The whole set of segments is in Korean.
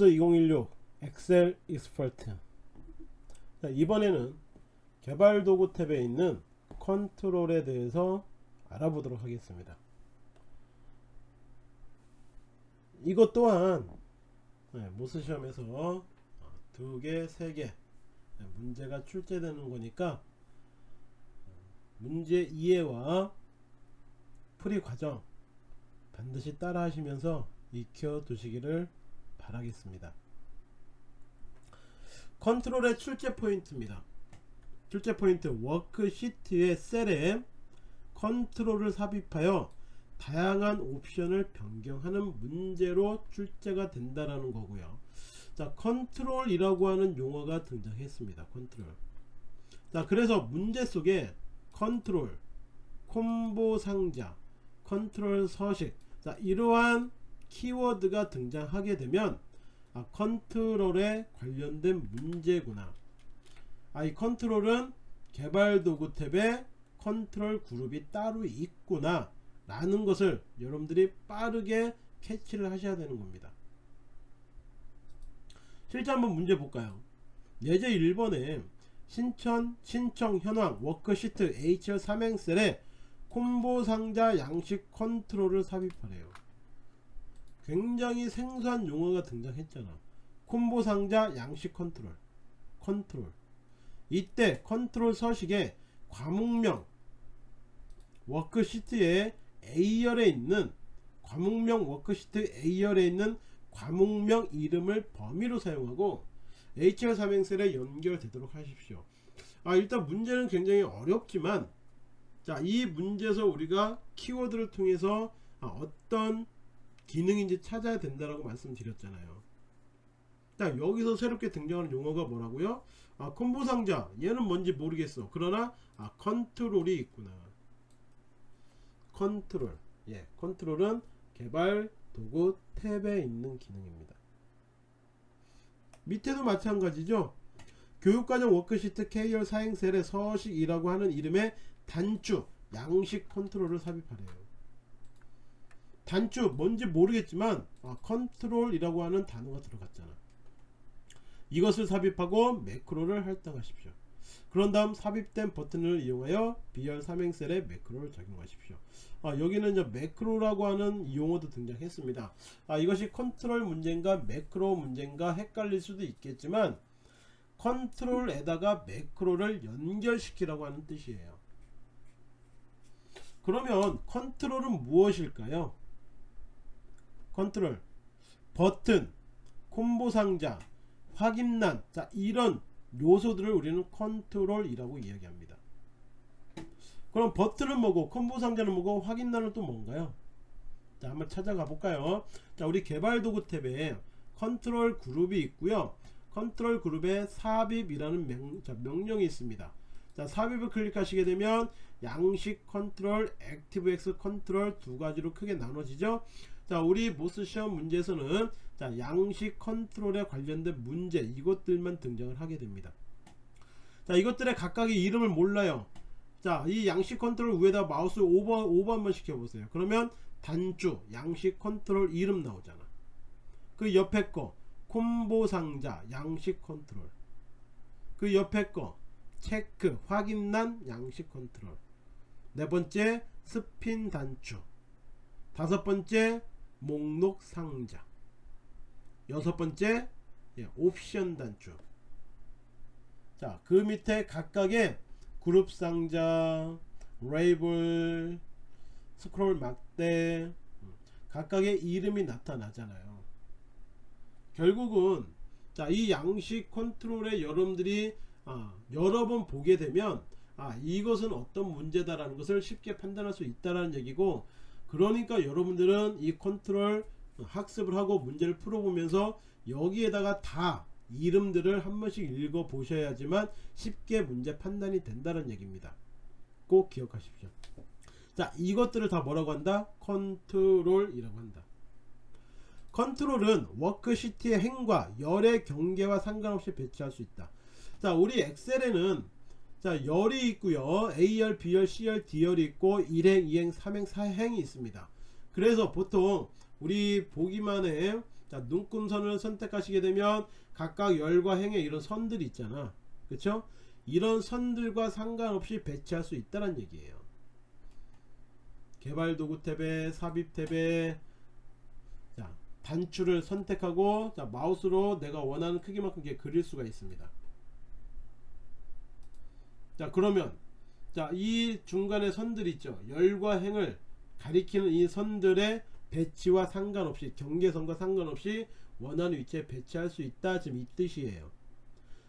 MOS 2016 Excel Expert. 자, 이번에는 개발 도구 탭에 있는 컨트롤에 대해서 알아보도록 하겠습니다. 이것 또한 네, MOS 시험에서 두 개, 세 개 문제가 출제되는 거니까 문제 이해와 풀이 과정 반드시 따라 하시면서 익혀 두시기를 바라겠습니다. 컨트롤의 출제 포인트입니다. 출제 포인트 워크시트의 셀에 컨트롤을 삽입하여 다양한 옵션을 변경하는 문제로 출제가 된다라는 거고요. 자 컨트롤이라고 하는 용어가 등장했습니다. 컨트롤. 자 그래서 문제 속에 컨트롤 콤보 상자 컨트롤 서식. 자 이러한 키워드가 등장하게 되면 아, 컨트롤에 관련된 문제구나. 아, 이 컨트롤은 개발 도구 탭에 컨트롤 그룹이 따로 있구나 라는 것을 여러분들이 빠르게 캐치를 하셔야 되는 겁니다. 실제 한번 문제 볼까요? 예제 1번에 신청 신청 현황 워크시트 H열 삼행셀에 콤보 상자 양식 컨트롤을 삽입하래요 굉장히 생소한 용어가 등장했잖아. 콤보 상자 양식 컨트롤 컨트롤. 이때 컨트롤 서식에 과목명 워크시트의 A열에 있는 과목명 워크시트 A열에 있는 과목명 이름을 범위로 사용하고 HR 삼행셀에 연결되도록 하십시오. 아 일단 문제는 굉장히 어렵지만 자이 문제에서 우리가 키워드를 통해서 아, 어떤 기능인지 찾아야 된다라고 말씀드렸잖아요. 자 여기서 새롭게 등장하는 용어가 뭐라고요? 아 콤보 상자. 얘는 뭔지 모르겠어. 그러나 아 컨트롤이 있구나. 컨트롤. 예 컨트롤은 개발 도구 탭에 있는 기능입니다. 밑에도 마찬가지죠? 교육과정 워크시트 K열 사행셀의 서식이라고 하는 이름의 단추 양식 컨트롤을 삽입하래요 단추 뭔지 모르겠지만 아, 컨트롤이라고 하는 단어가 들어갔잖아. 이것을 삽입하고 매크로를 할당하십시오. 그런 다음 삽입된 버튼을 이용하여 B열 삼행셀에 매크로를 적용하십시오. 아, 여기는 이제 매크로라고 하는 용어도 등장했습니다. 아, 이것이 컨트롤 문제인가 매크로 문제인가 헷갈릴 수도 있겠지만 컨트롤에다가 매크로를 연결시키라고 하는 뜻이에요. 그러면 컨트롤은 무엇일까요 컨트롤 버튼 콤보 상자 확인란 자 이런 요소들을 우리는 컨트롤이라고 이야기합니다. 그럼 버튼은 뭐고 콤보 상자는 뭐고 확인란은 또 뭔가요? 자 한번 찾아가 볼까요? 자 우리 개발 도구 탭에 컨트롤 그룹이 있고요. 컨트롤 그룹에 삽입이라는 명, 자, 명령이 있습니다. 자 삽입을 클릭하시게 되면 양식 컨트롤 액티브엑스 컨트롤 두 가지로 크게 나눠지죠 자 우리 MOS 시험 문제에서는 자 양식 컨트롤에 관련된 문제 이것들만 등장을 하게 됩니다. 자 이것들의 각각의 이름을 몰라요. 자 이 양식 컨트롤 위에다 마우스 오버 오버 한번 시켜보세요. 그러면 단추 양식 컨트롤 이름 나오잖아. 그 옆에 거 콤보 상자 양식 컨트롤. 그 옆에 거 체크 확인란 양식 컨트롤. 네 번째 스핀 단추. 다섯 번째 목록 상자. 여섯 번째 예, 옵션 단추 자그 밑에 각각의 그룹 상자 레이블 스크롤 막대 음, 각각의 이름이 나타나잖아요. 결국은 자이 양식 컨트롤에 여러분들이 아, 여러 번 보게 되면 아 이것은 어떤 문제다라는 것을 쉽게 판단할 수 있다라는 얘기고 그러니까 여러분들은 이 컨트롤 학습을 하고 문제를 풀어보면서 여기에다가 다 이름들을 한 번씩 읽어 보셔야지만 쉽게 문제 판단이 된다는 얘기입니다. 꼭 기억하십시오. 자 이것들을 다 뭐라고 한다? 컨트롤이라고 한다. 컨트롤은 워크시트의 행과 열의 경계와 상관없이 배치할 수 있다. 자 우리 엑셀에는 자 열이 있고요. A열 B열 C열 D열이 있고 1행 2행 3행 4행이 있습니다. 그래서 보통 우리 보기만 해 자 눈금선을 선택하시게 되면 각각 열과 행의 이런 선들이 있잖아. 그쵸? 이런 선들과 상관없이 배치할 수 있다는 얘기예요. 개발도구 탭에 삽입 탭에 자 단추를 선택하고 자 마우스로 내가 원하는 크기만큼 그릴 수가 있습니다 자 그러면 자 이 중간에 선들 있죠? 열과 행을 가리키는 이 선들의 배치와 상관없이 경계선과 상관없이 원하는 위치에 배치할 수 있다. 지금 이 뜻이에요.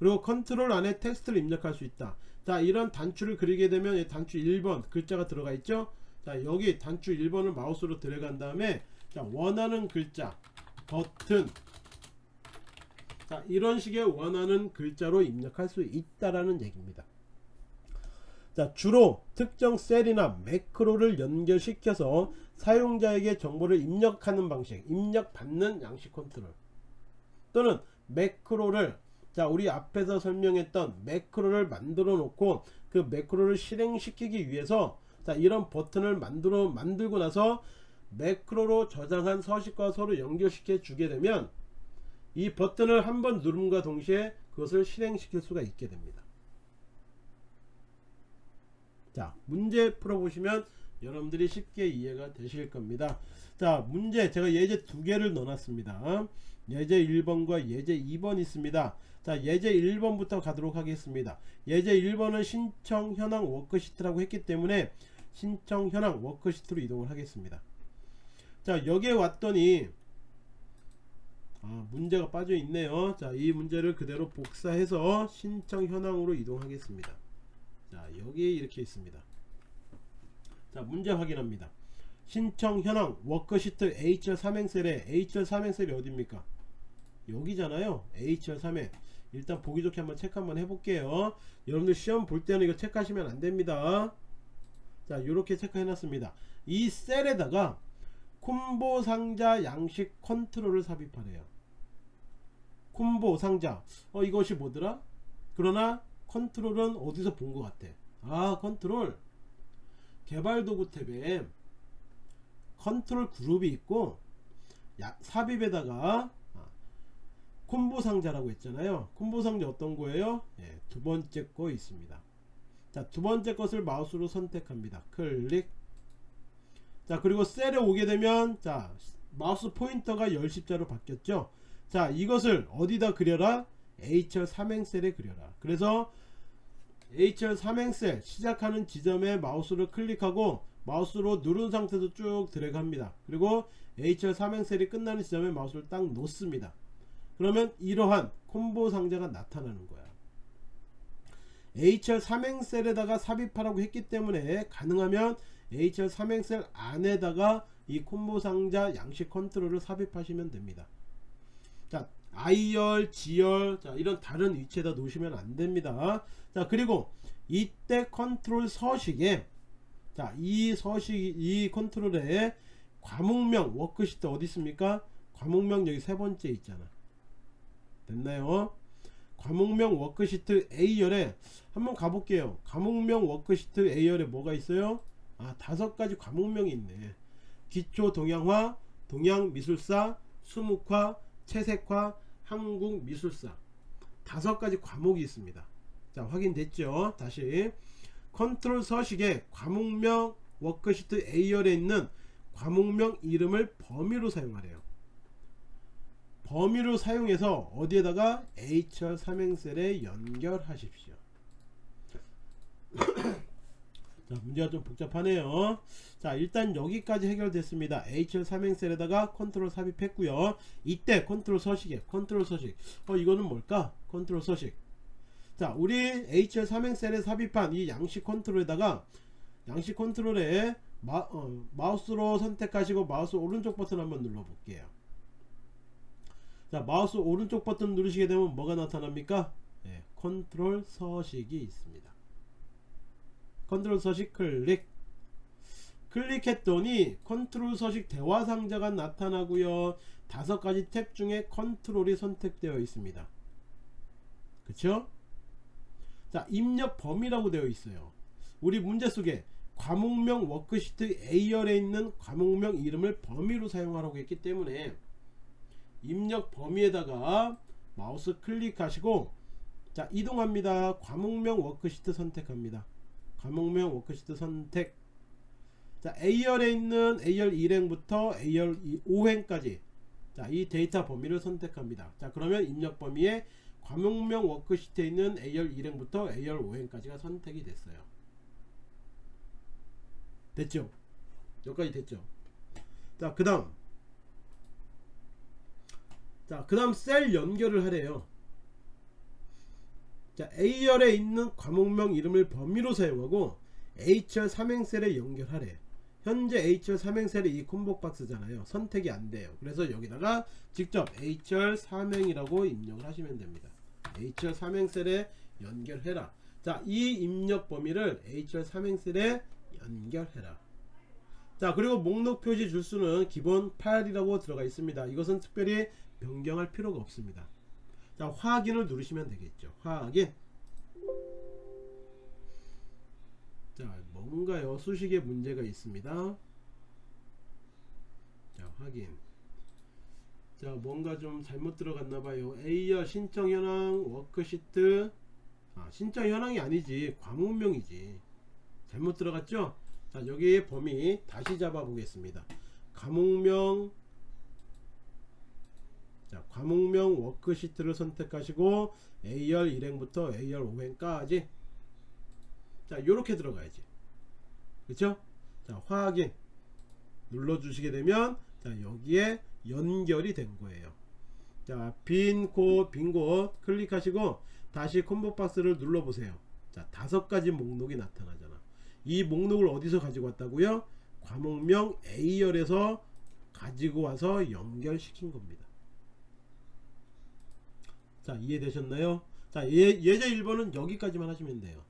그리고 컨트롤 안에 텍스트를 입력할 수 있다. 자 이런 단추를 그리게 되면 이 단추 1번 글자가 들어가 있죠? 자 여기 단추 1번을 마우스로 들어간 다음에 자 원하는 글자 버튼. 자 이런 식의 원하는 글자로 입력할 수 있다라는 얘기입니다 자 주로 특정 셀이나 매크로를 연결시켜서 사용자에게 정보를 입력하는 방식 입력받는 양식 컨트롤. 또는 매크로를 자 우리 앞에서 설명했던 매크로를 만들어 놓고 그 매크로를 실행시키기 위해서 자 이런 버튼을 만들어 만들고 나서 매크로로 저장한 서식과 서로 연결시켜 주게 되면 이 버튼을 한번 누름과 동시에 그것을 실행시킬 수가 있게 됩니다 자 문제 풀어보시면 여러분들이 쉽게 이해가 되실 겁니다. 자 문제 제가 예제 두 개를 넣어놨습니다. 예제 1번과 예제 2번 있습니다. 자 예제 1번부터 가도록 하겠습니다. 예제 1번은 신청 현황 워크시트라고 했기 때문에 신청 현황 워크시트로 이동을 하겠습니다. 자 여기에 왔더니 아, 문제가 빠져 있네요. 자 이 문제를 그대로 복사해서 신청 현황으로 이동하겠습니다 자 여기에 이렇게 있습니다. 자 문제 확인합니다. 신청 현황 워크시트 H열 삼행셀에 H열 삼행셀이 어딥니까? 여기잖아요. H열 3행. 일단 보기 좋게 한번 체크 한번 해볼게요. 여러분들 시험 볼 때는 이거 체크하시면 안됩니다. 자 이렇게 체크해 놨습니다. 이 셀에다가 콤보 상자 양식 컨트롤을 삽입하래요. 콤보 상자. 어 이것이 뭐더라? 그러나 컨트롤은 어디서 본 것 같아? 아 컨트롤. 개발도구 탭에 컨트롤 그룹이 있고 야, 삽입에다가 아, 콤보 상자라고 했잖아요. 콤보 상자 어떤 거예요? 예, 두 번째 거 있습니다. 자 두 번째 것을 마우스로 선택합니다. 클릭. 자 그리고 셀에 오게 되면 자 마우스 포인터가 열십자로 바뀌었죠? 자 이것을 어디다 그려라? H열 삼행셀에 그려라. 그래서 H열 삼행셀 시작하는 지점에 마우스를 클릭하고 마우스로 누른 상태에서 쭉 드래그합니다. 그리고 H열 삼행셀이 끝나는 지점에 마우스를 딱 놓습니다. 그러면 이러한 콤보 상자가 나타나는 거야. H열 삼행셀에다가 삽입하라고 했기 때문에 가능하면 H열 삼행셀 안에다가 이 콤보 상자 양식 컨트롤을 삽입하시면 됩니다 자 I열, G열 자 이런 다른 위치에다 놓으시면 안됩니다. 자 그리고 이때 컨트롤 서식에 자 이 서식 이 컨트롤에 과목명 워크시트 어디 있습니까? 과목명 여기 세 번째 있잖아. 됐나요? 과목명 워크시트 A열에 한번 가볼게요. 과목명 워크시트 A열에 뭐가 있어요? 아 다섯 가지 과목명이 있네. 기초 동양화 동양미술사 수묵화 채색화 한국미술사. 다섯 가지 과목이 있습니다. 자 확인됐죠? 다시. 컨트롤 서식에 과목명 워크시트 A열에 있는 과목명 이름을 범위로 사용하래요. 범위로 사용해서 어디에다가 H열 삼행셀에 연결하십시오 자 문제가 좀 복잡하네요. 자 일단 여기까지 해결됐습니다. H열 삼행셀에다가 컨트롤 삽입했고요. 이때 컨트롤 서식에 컨트롤 서식. 어 이거는 뭘까? 컨트롤 서식. 자 우리 H열 삼행셀에 삽입한 이 양식 컨트롤에다가 양식 컨트롤에 마, 어, 마우스로 선택하시고 마우스 오른쪽 버튼 한번 눌러 볼게요. 자 마우스 오른쪽 버튼 누르시게 되면 뭐가 나타납니까? 네, 컨트롤 서식이 있습니다 컨트롤 서식 클릭. 클릭했더니 컨트롤 서식 대화 상자가 나타나고요. 다섯 가지 탭 중에 컨트롤이 선택되어 있습니다. 그쵸? 자 입력 범위라고 되어 있어요. 우리 문제 속에 과목명 워크시트 A열에 있는 과목명 이름을 범위로 사용하라고 했기 때문에 입력 범위에다가 마우스 클릭하시고 자 이동합니다. 과목명 워크시트 선택합니다 과목명 워크시트 선택. 자 A열에 있는 A열 1행부터 A열 5행까지. 자이 데이터 범위를 선택합니다. 자 그러면 입력 범위에 과목명 워크시트에 있는 A열 1행부터 A열 5행까지가 선택이 됐어요. 됐죠? 여기까지 됐죠? 자 그 다음. 자 그 다음 셀 연결을 하래요 자 A열에 있는 과목명 이름을 범위로 사용하고 HR 삼행셀에 연결하래. 현재 HR 삼행셀이 이 콤보 박스잖아요. 선택이 안 돼요. 그래서 여기다가 직접 HR 삼행이라고 입력을 하시면 됩니다. HR 삼행셀에 연결해라. 자이 입력 범위를 HR 삼행셀에 연결해라. 자 그리고 목록 표시 줄수는 기본 8이라고 들어가 있습니다. 이것은 특별히 변경할 필요가 없습니다 자 확인을 누르시면 되겠죠. 확인. 자 뭔가요? 수식에 문제가 있습니다. 자 확인. 자 뭔가 좀 잘못 들어갔나봐요. A열 신청 현황 워크시트. 아 신청 현황이 아니지. 과목명이지. 잘못 들어갔죠? 자 여기 범위 다시 잡아 보겠습니다. 과목명 자 과목명 워크시트를 선택하시고 A열 1행부터 A열 5행까지. 자 요렇게 들어가야지. 그쵸? 자 확인. 눌러 주시게 되면 자 여기에 연결이 된 거예요. 자빈곳빈곳 클릭하시고 다시 콤보 박스를 눌러 보세요. 자 다섯 가지 목록이 나타나잖아. 이 목록을 어디서 가지고 왔다고요? 과목명 A열에서 가지고 와서 연결시킨 겁니다 자 이해되셨나요? 자 예, 예제 1번은 여기까지만 하시면 돼요.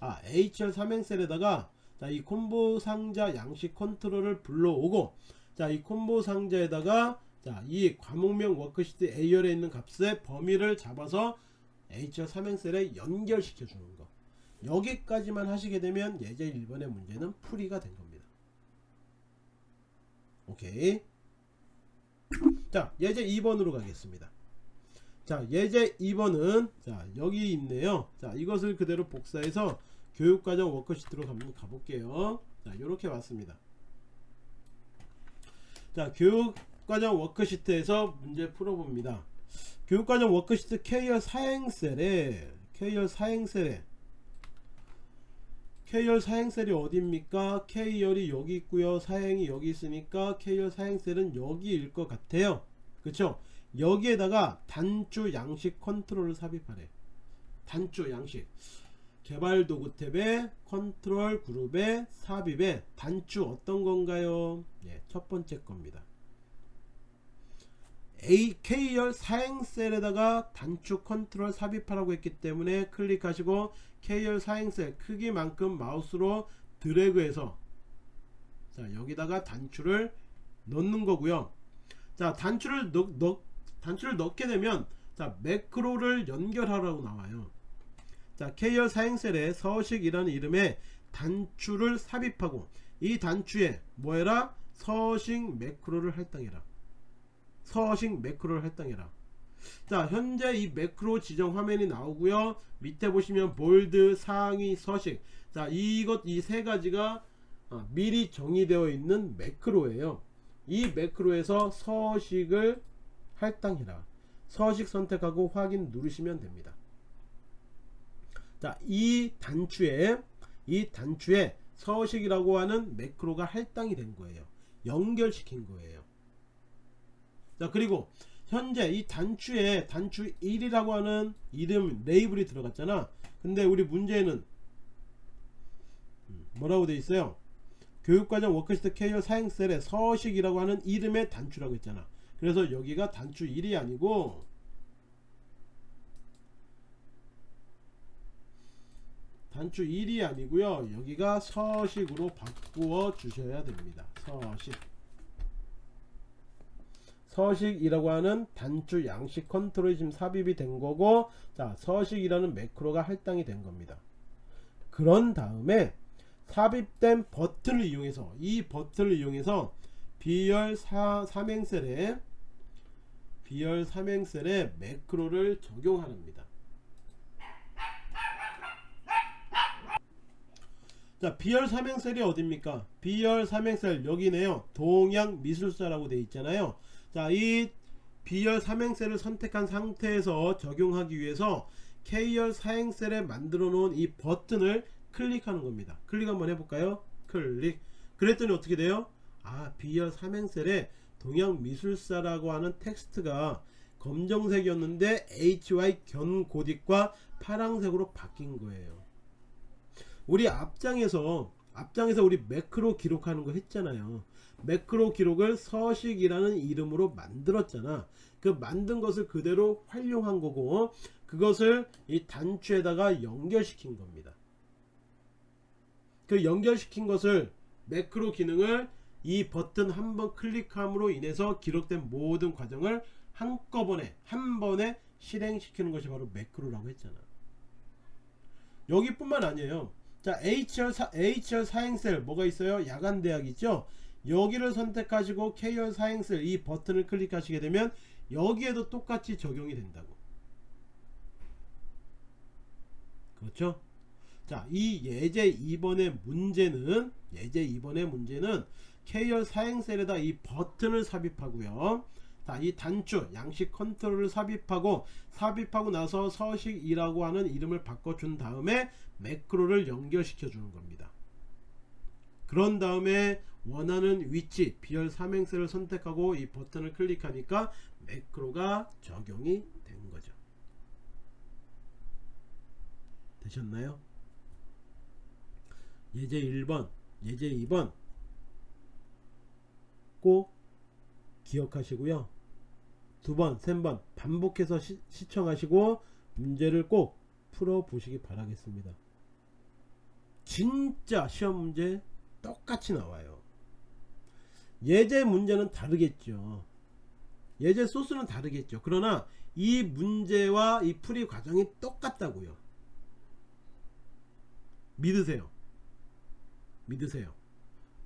아 HR 삼행셀에다가 자이 콤보 상자 양식 컨트롤을 불러오고 자이 콤보 상자에다가 자이 과목명 워크시트 A열에 있는 값의 범위를 잡아서 H열 삼행셀에 연결시켜 주는 거. 여기까지만 하시게 되면 예제 1번의 문제는 풀이가 된 겁니다. 오케이? 자 예제 2번으로 가겠습니다 자 예제 2번은 자 여기 있네요. 자 이것을 그대로 복사해서 교육과정 워크시트로 한번 가볼게요. 자 이렇게 왔습니다. 자 교육과정 워크시트에서 문제 풀어봅니다. 교육과정 워크시트 K열 사행셀에 K열 사행셀에 K열 사행셀이 어디입니까? K열이 여기 있고요. 사행이 여기 있으니까 K열 사행셀은 여기일 것 같아요. 그쵸 여기에다가 단추 양식 컨트롤을 삽입하래. 단추 양식. 개발 도구 탭에 컨트롤 그룹에 삽입에 단추 어떤 건가요? 예, 첫 번째 겁니다. AK열 사행셀에다가 단추 컨트롤 삽입하라고 했기 때문에 클릭하시고 K열 사행셀 크기만큼 마우스로 드래그해서 자 여기다가 단추를 넣는 거고요. 자 단추를 넣, 넣, 단추를 넣게 되면 자 매크로를 연결하라고 나와요. 자 K열 사행셀에 서식이라는 이름의 단추를 삽입하고 이 단추에 뭐해라? 서식 매크로를 할당해라. 서식 매크로를 할당해라. 자 현재 이 매크로 지정 화면이 나오고요. 밑에 보시면 볼드 상위 서식. 자 이것 이 세 가지가 어, 미리 정의되어 있는 매크로예요. 이 매크로에서 서식을 할당해라. 서식 선택하고 확인 누르시면 됩니다. 자이 단추에 이 단추에 서식이라고 하는 매크로가 할당이 된 거예요. 연결시킨 거예요. 자 그리고 현재 이 단추에 단추 1이라고 하는 이름 레이블이 들어갔잖아. 근데 우리 문제는 음, 뭐라고 돼 있어요? 교육과정 워크시트 K열 사행셀에 서식이라고 하는 이름의 단추라고 했잖아 그래서 여기가 단추 1이 아니고 단추 1이 아니고요. 여기가 서식으로 바꾸어 주셔야 됩니다. 서식. 서식이라고 하는 단추 양식 컨트롤이 지금 삽입이 된 거고 자 서식이라는 매크로가 할당이 된 겁니다. 그런 다음에 삽입된 버튼을 이용해서 이 버튼을 이용해서 비열 3행셀에 비열 삼행셀에 매크로를 적용합니다. 자, 비열 삼행셀이 어딥니까? 비열 삼행셀 여기네요. 동양 미술사라고 돼 있잖아요. 자, 이 비열 삼행셀을 선택한 상태에서 적용하기 위해서 K열 사행셀에 만들어 놓은 이 버튼을 클릭하는 겁니다. 클릭 한번 해볼까요? 클릭. 그랬더니 어떻게 돼요? 아, B열 삼행셀에 동양미술사라고 하는 텍스트가 검정색이었는데 HY 견고딕과 파랑색으로 바뀐 거예요. 우리 앞장에서 앞장에서 우리 매크로 기록하는 거 했잖아요. 매크로 기록을 서식이라는 이름으로 만들었잖아. 그 만든 것을 그대로 활용한 거고 그것을 이 단추에다가 연결시킨 겁니다. 그 연결시킨 것을 매크로 기능을 이 버튼 한 번 클릭함으로 인해서 기록된 모든 과정을 한꺼번에 한 번에 실행시키는 것이 바로 매크로라고 했잖아. 여기뿐만 아니에요. 자, HR, 사, HR 사행셀 뭐가 있어요? 야간 대학 있죠? 여기를 선택하시고 K열 사행셀 이 버튼을 클릭하시게 되면 여기에도 똑같이 적용이 된다고. 그렇죠? 자, 이 예제 2번의 문제는 예제 2번의 문제는 K열 사행셀에다 이 버튼을 삽입하고요. 자, 이 단추 양식 컨트롤을 삽입하고 삽입하고 나서 서식이라고 하는 이름을 바꿔준 다음에 매크로를 연결시켜 주는 겁니다. 그런 다음에 원하는 위치 비열 삼행셀을 선택하고 이 버튼을 클릭하니까 매크로가 적용이 된 거죠. 되셨나요? 예제 1번, 예제 2번 꼭 기억하시고요. 두 번, 세 번 반복해서 시, 시청하시고 문제를 꼭 풀어 보시기 바라겠습니다. 진짜 시험 문제 똑같이 나와요. 예제 문제는 다르겠죠. 예제 소스는 다르겠죠. 그러나 이 문제와 이 풀이 과정이 똑같다고요. 믿으세요. 믿으세요.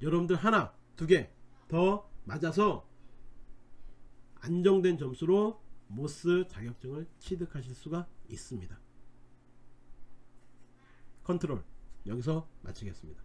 여러분들 하나, 두 개 더 맞아서 안정된 점수로 MOS 자격증을 취득하실 수가 있습니다. 컨트롤 여기서 마치겠습니다.